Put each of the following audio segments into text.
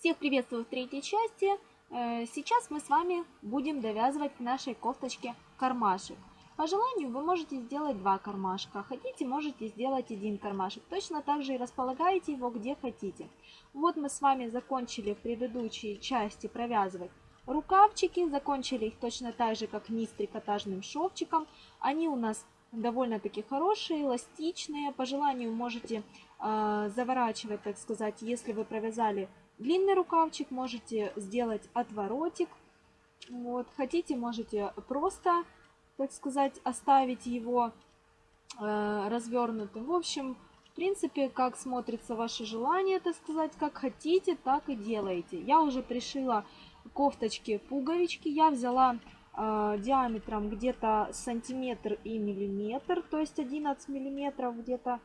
Всех приветствую в третьей части. Э, сейчас мы с вами будем довязывать к нашей кофточке кармашек. По желанию вы можете сделать два кармашка, хотите можете сделать один кармашек. Точно так же и располагаете его где хотите. Вот мы с вами закончили в предыдущей части провязывать рукавчики, закончили их точно так же, как низ трикотажным шовчиком. Они у нас довольно-таки хорошие, эластичные. По желанию можете э, заворачивать, так сказать, если вы провязали длинный рукавчик, можете сделать отворотик. Вот. Хотите, можете просто, так сказать, оставить его э, развернутым. В общем, в принципе, как смотрится ваше желание, так сказать, как хотите, так и делаете. Я уже пришила кофточки пуговички. Я взяла э, диаметром где-то сантиметр и миллиметр, то есть 11 миллиметров где-то.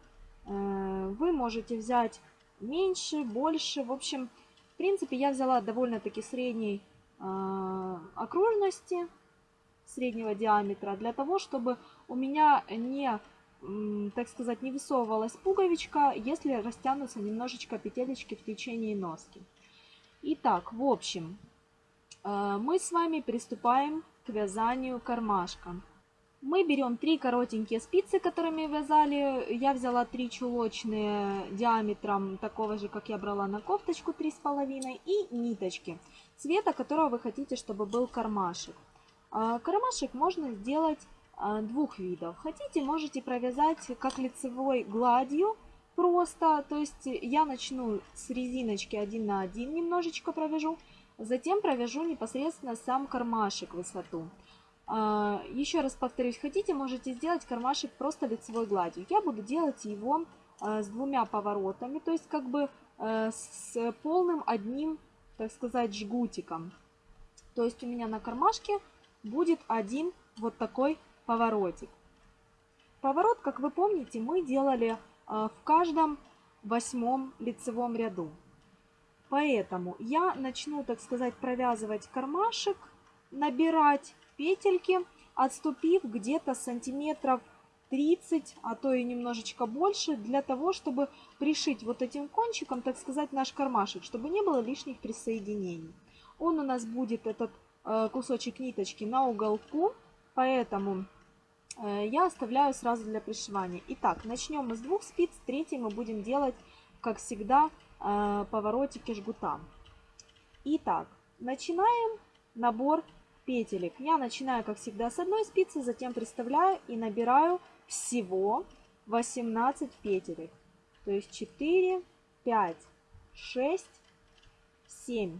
Э, вы можете взять меньше, больше. В общем, в принципе, я взяла довольно-таки средней э, окружности, среднего диаметра, для того, чтобы у меня не, так сказать, не высовывалась пуговичка, если растянутся немножечко петелечки в течение носки. Итак, в общем, э, мы с вами приступаем к вязанию кармашка. Мы берем три коротенькие спицы, которыми вязали. Я взяла три чулочные диаметром такого же, как я брала на кофточку, 3,5. И ниточки цвета, которого вы хотите, чтобы был кармашек. А, кармашек можно сделать а, двух видов. Хотите, можете провязать как лицевой гладью, просто. То есть я начну с резиночки 1 на 1 немножечко провяжу. Затем провяжу непосредственно сам кармашек высоту. А, еще раз повторюсь, хотите, можете сделать кармашек просто лицевой гладью. Я буду делать его а, с двумя поворотами, то есть как бы э, с полным одним, так сказать, жгутиком. То есть у меня на кармашке будет один вот такой поворотик. Поворот, как вы помните, мы делали а, в каждом восьмом лицевом ряду. Поэтому я начну, так сказать, провязывать кармашек, набирать петельки, отступив где-то сантиметров 30, а то и немножечко больше, для того, чтобы пришить вот этим кончиком, так сказать, наш кармашек, чтобы не было лишних присоединений. Он у нас будет, этот э, кусочек ниточки, на уголку, поэтому э, я оставляю сразу для пришивания. Итак, начнем с двух спиц, третий мы будем делать, как всегда, э, поворотики жгута. Итак, начинаем набор петелек. Я начинаю, как всегда, с одной спицы, затем приставляю и набираю всего 18 петелек. То есть 4, 5, 6, 7,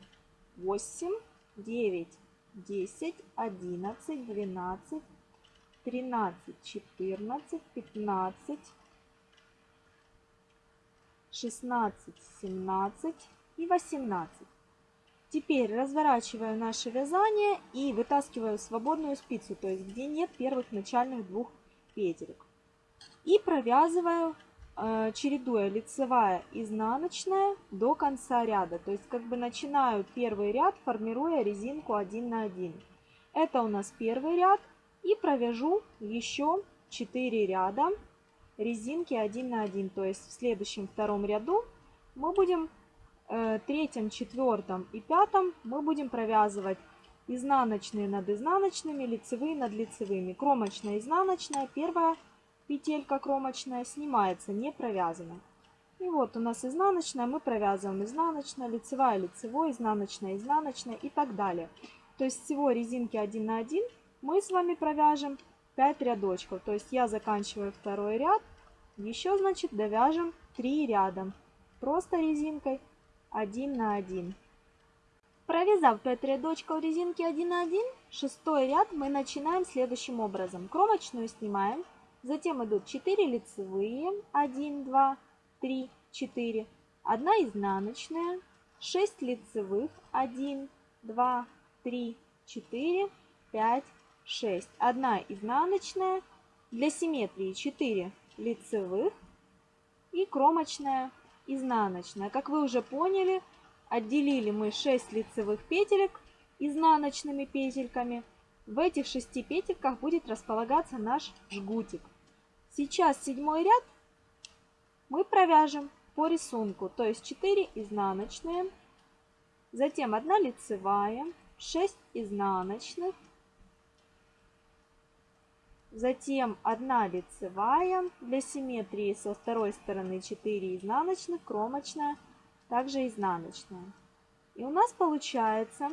8, 9, 10, 11, 12, 13, 14, 15, 16, 17 и 18. Теперь разворачиваю наше вязание и вытаскиваю свободную спицу, то есть где нет первых начальных двух петелек. И провязываю, э, чередуя лицевая, изнаночная до конца ряда. То есть как бы начинаю первый ряд, формируя резинку 1 на 1. Это у нас первый ряд. И провяжу еще 4 ряда резинки 1 на 1. То есть в следующем втором ряду мы будем третьем, четвертом и пятом мы будем провязывать изнаночные над изнаночными, лицевые над лицевыми. Кромочная, изнаночная, первая петелька кромочная снимается, не провязана. И вот у нас изнаночная, мы провязываем изнаночная, лицевая, лицевой, изнаночная, изнаночная и так далее. То есть всего резинки 1 на 1 мы с вами провяжем 5 рядочков. То есть я заканчиваю второй ряд, еще значит довяжем 3 ряда. Просто резинкой 1 на 1. Провязав 5 рядочков резинки 1 на 1, шестой ряд мы начинаем следующим образом. Кромочную снимаем, затем идут 4 лицевые, 1, 2, 3, 4, 1 изнаночная, 6 лицевых, 1, 2, 3, 4, 5, 6. 1 изнаночная, для симметрии 4 лицевых и кромочная изнаночная. Как вы уже поняли, отделили мы 6 лицевых петелек изнаночными петельками. В этих 6 петельках будет располагаться наш жгутик. Сейчас седьмой ряд мы провяжем по рисунку, то есть 4 изнаночные, затем 1 лицевая, 6 изнаночных, затем 1 лицевая, для симметрии со второй стороны 4 изнаночных, кромочная, также изнаночная. И у нас получается,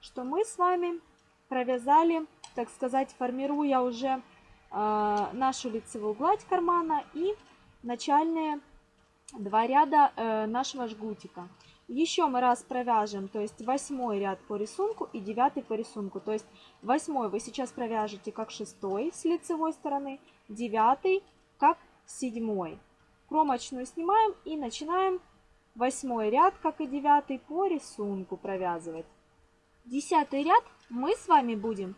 что мы с вами провязали, так сказать, формируя уже э, нашу лицевую гладь кармана и начальные два ряда э, нашего жгутика. Еще мы раз провяжем, то есть восьмой ряд по рисунку и девятый по рисунку. То есть восьмой вы сейчас провяжете как шестой с лицевой стороны, девятый как седьмой. Кромочную снимаем и начинаем восьмой ряд, как и девятый, по рисунку провязывать. Десятый ряд мы с вами будем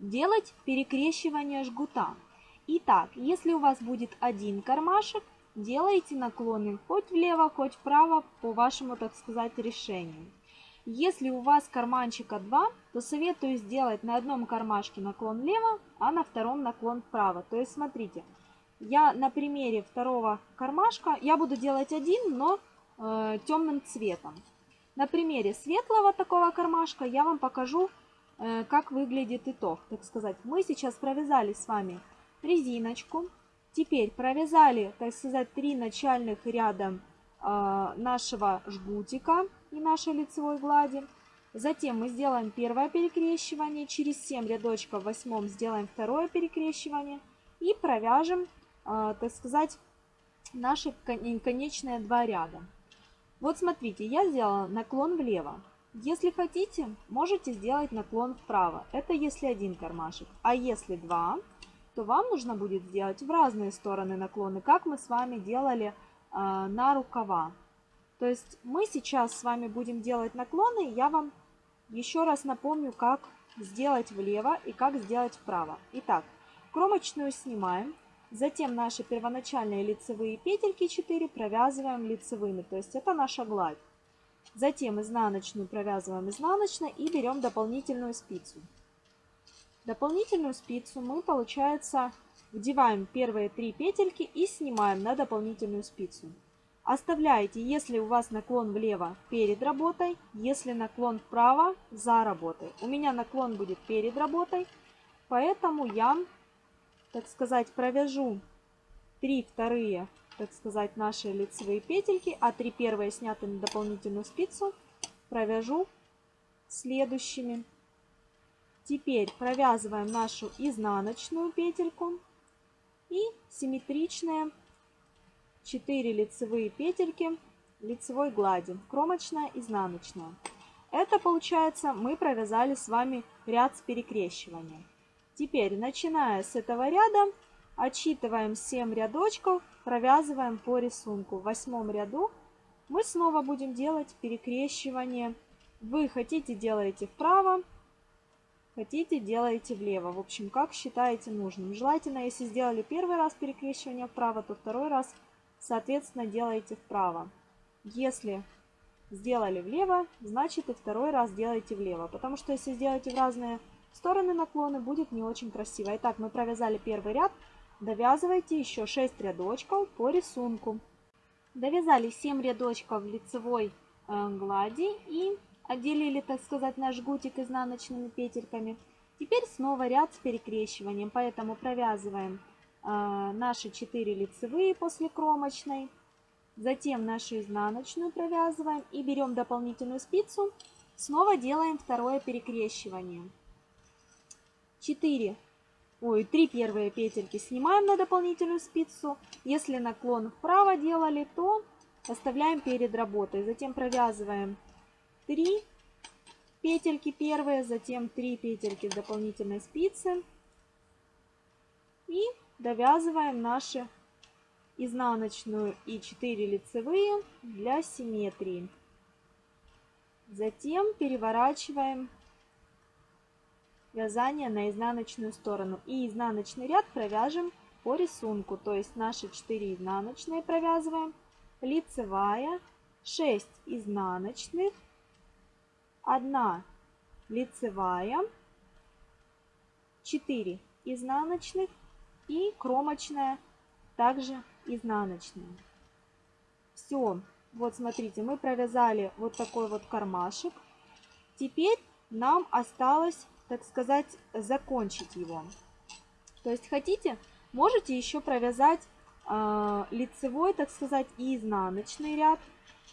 делать перекрещивание жгута. Итак, если у вас будет один кармашек, делайте наклоны хоть влево, хоть вправо по вашему, так сказать, решению. Если у вас карманчика два, то советую сделать на одном кармашке наклон влево, а на втором наклон вправо. То есть смотрите, я на примере второго кармашка, я буду делать один, но э, темным цветом. На примере светлого такого кармашка я вам покажу, э, как выглядит итог. Так сказать, мы сейчас провязали с вами резиночку. Теперь провязали, так сказать, три начальных ряда э, нашего жгутика и нашей лицевой глади. Затем мы сделаем первое перекрещивание, через 7 рядочков в восьмом сделаем второе перекрещивание и провяжем, э, так сказать, наши конечные два ряда. Вот смотрите, я сделала наклон влево. Если хотите, можете сделать наклон вправо. Это если один кармашек. А если два, то вам нужно будет сделать в разные стороны наклоны, как мы с вами делали э, на рукава. То есть мы сейчас с вами будем делать наклоны. Я вам еще раз напомню, как сделать влево и как сделать вправо. Итак, кромочную снимаем. Затем наши первоначальные лицевые петельки 4 провязываем лицевыми, то есть это наша гладь. Затем изнаночную провязываем изнаночной и берем дополнительную спицу. Дополнительную спицу мы, получается, вдеваем первые три петельки и снимаем на дополнительную спицу. Оставляете, если у вас наклон влево перед работой, если наклон вправо за работой. У меня наклон будет перед работой, поэтому я так сказать, провяжу 3 вторые, так сказать, наши лицевые петельки, а 3 первые сняты на дополнительную спицу провяжу следующими. Теперь провязываем нашу изнаночную петельку и симметричные 4 лицевые петельки лицевой глади, кромочная, изнаночная. Это получается мы провязали с вами ряд с перекрещиванием. Теперь, начиная с этого ряда, отсчитываем 7 рядочков, провязываем по рисунку. В восьмом ряду мы снова будем делать перекрещивание. Вы хотите делаете вправо, хотите делаете влево. В общем, как считаете нужным. Желательно, если сделали первый раз перекрещивание вправо, то второй раз, соответственно, делаете вправо. Если сделали влево, значит и второй раз делаете влево. Потому что если сделаете в разные стороны наклона будет не очень красиво. Итак, мы провязали первый ряд. Довязывайте еще 6 рядочков по рисунку. Довязали 7 рядочков лицевой э, глади и отделили, так сказать, наш жгутик изнаночными петельками. Теперь снова ряд с перекрещиванием, поэтому провязываем э, наши 4 лицевые после кромочной. Затем нашу изнаночную провязываем и берем дополнительную спицу. Снова делаем второе перекрещивание. 4, ой, 3 первые петельки снимаем на дополнительную спицу. Если наклон вправо делали, то оставляем перед работой. Затем провязываем 3 петельки первые, затем 3 петельки дополнительной спицы. И довязываем наши изнаночную и 4 лицевые для симметрии. Затем переворачиваем вязание на изнаночную сторону. И изнаночный ряд провяжем по рисунку. То есть наши 4 изнаночные провязываем, лицевая, 6 изнаночных, 1 лицевая, 4 изнаночных и кромочная также изнаночная. Все, вот смотрите, мы провязали вот такой вот кармашек Теперь нам осталось, так сказать, закончить его. То есть хотите, можете еще провязать э, лицевой, так сказать, и изнаночный ряд.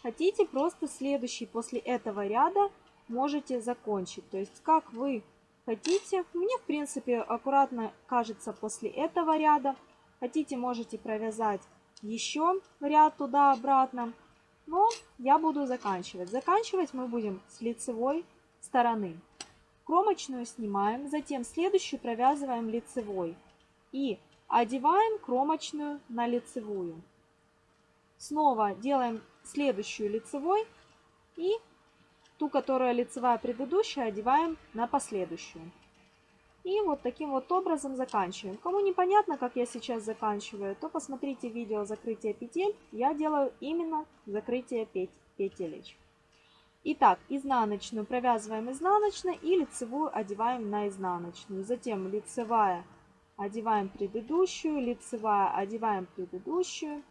Хотите, просто следующий после этого ряда можете закончить. То есть как вы хотите. Мне, в принципе, аккуратно кажется после этого ряда. Хотите, можете провязать еще ряд туда-обратно. Но я буду заканчивать. Заканчивать мы будем с лицевой стороны. Кромочную снимаем, затем следующую провязываем лицевой. И одеваем кромочную на лицевую. Снова делаем следующую лицевой и ту, которая лицевая предыдущая, одеваем на последующую. И вот таким вот образом заканчиваем. Кому непонятно, как я сейчас заканчиваю, то посмотрите видео закрытия петель. Я делаю именно закрытие петелечек. Итак, изнаночную провязываем изнаночной и лицевую одеваем на изнаночную. Затем лицевая одеваем предыдущую, лицевая одеваем предыдущую.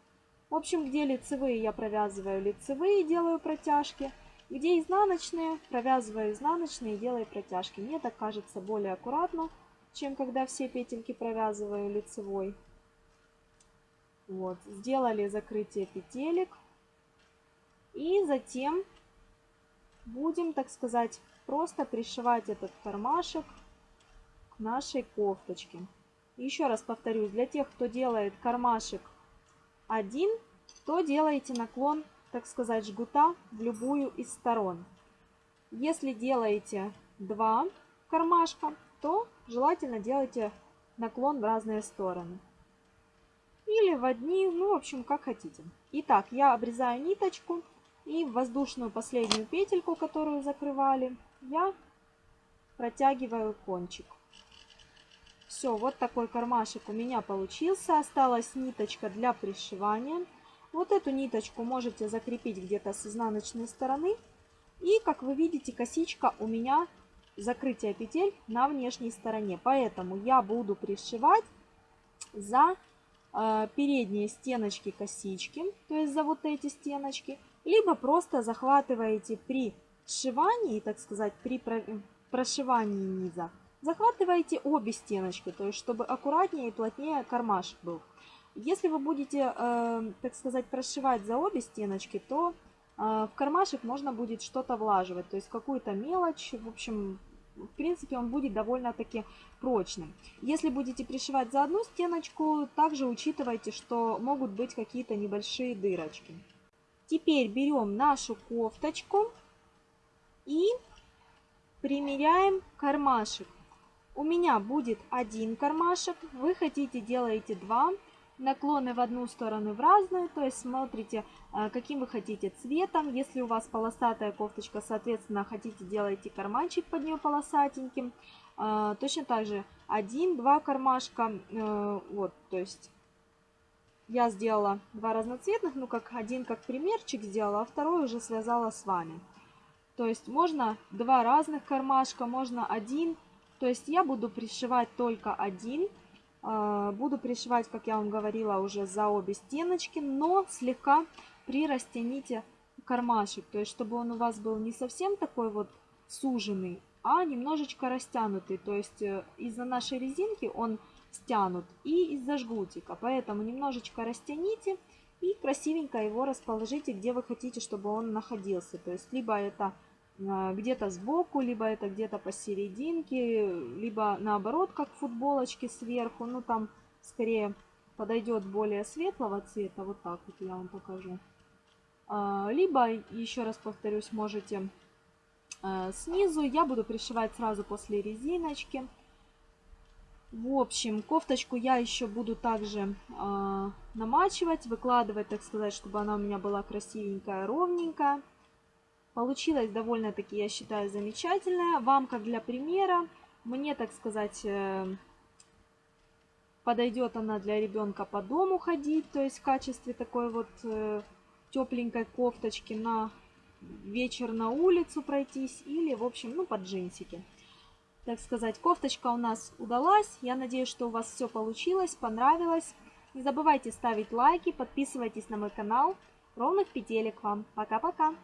В общем, где лицевые я провязываю лицевые, делаю протяжки. Где изнаночные, провязываю изнаночные и делаю протяжки. Мне так кажется более аккуратно, чем когда все петельки провязываю лицевой. Вот, сделали закрытие петелек. И затем будем, так сказать, просто пришивать этот кармашек к нашей кофточке. Еще раз повторюсь, для тех, кто делает кармашек один, то делаете наклон так сказать, жгута в любую из сторон. Если делаете два кармашка, то желательно делайте наклон в разные стороны. Или в одни, ну, в общем, как хотите. Итак, я обрезаю ниточку и в воздушную последнюю петельку, которую закрывали, я протягиваю кончик. Все, вот такой кармашек у меня получился. Осталась ниточка для пришивания. Вот эту ниточку можете закрепить где-то с изнаночной стороны. И, как вы видите, косичка у меня закрытие петель на внешней стороне. Поэтому я буду пришивать за э, передние стеночки косички, то есть за вот эти стеночки. Либо просто захватываете при сшивании, так сказать, при прошивании низа, захватываете обе стеночки, то есть чтобы аккуратнее и плотнее кармашек был. Если вы будете, э, так сказать, прошивать за обе стеночки, то э, в кармашек можно будет что-то влаживать, то есть какую-то мелочь, в общем, в принципе, он будет довольно-таки прочным. Если будете пришивать за одну стеночку, также учитывайте, что могут быть какие-то небольшие дырочки. Теперь берем нашу кофточку и примеряем кармашек. У меня будет один кармашек, вы хотите делаете два наклоны в одну сторону в разную, то есть смотрите, э, каким вы хотите цветом. Если у вас полосатая кофточка, соответственно, хотите делайте карманчик под нее полосатеньким. Э, точно так же один-два кармашка, э, вот, то есть я сделала два разноцветных, ну как один как примерчик сделала, а второй уже связала с вами. То есть можно два разных кармашка, можно один. То есть я буду пришивать только один буду пришивать, как я вам говорила, уже за обе стеночки, но слегка прирастяните кармашек, то есть чтобы он у вас был не совсем такой вот суженный, а немножечко растянутый, то есть э, из-за нашей резинки он стянут и из-за жгутика, поэтому немножечко растяните и красивенько его расположите, где вы хотите, чтобы он находился, то есть либо это а, где-то сбоку, либо это где-то посерединке, либо наоборот, как футболочки сверху. Ну, там скорее подойдет более светлого цвета. Вот так вот я вам покажу. А, либо, еще раз повторюсь, можете а, снизу. Я буду пришивать сразу после резиночки. В общем, кофточку я еще буду также э, намачивать, выкладывать, так сказать, чтобы она у меня была красивенькая, ровненькая. Получилось довольно-таки, я считаю, замечательная. Вам, как для примера, мне, так сказать, э, подойдет она для ребенка по дому ходить, то есть в качестве такой вот э, тепленькой кофточки на вечер на улицу пройтись или, в общем, ну, под джинсики. Так сказать, кофточка у нас удалась. Я надеюсь, что у вас все получилось, понравилось. Не забывайте ставить лайки, подписывайтесь на мой канал. Ровных петелек вам. Пока-пока!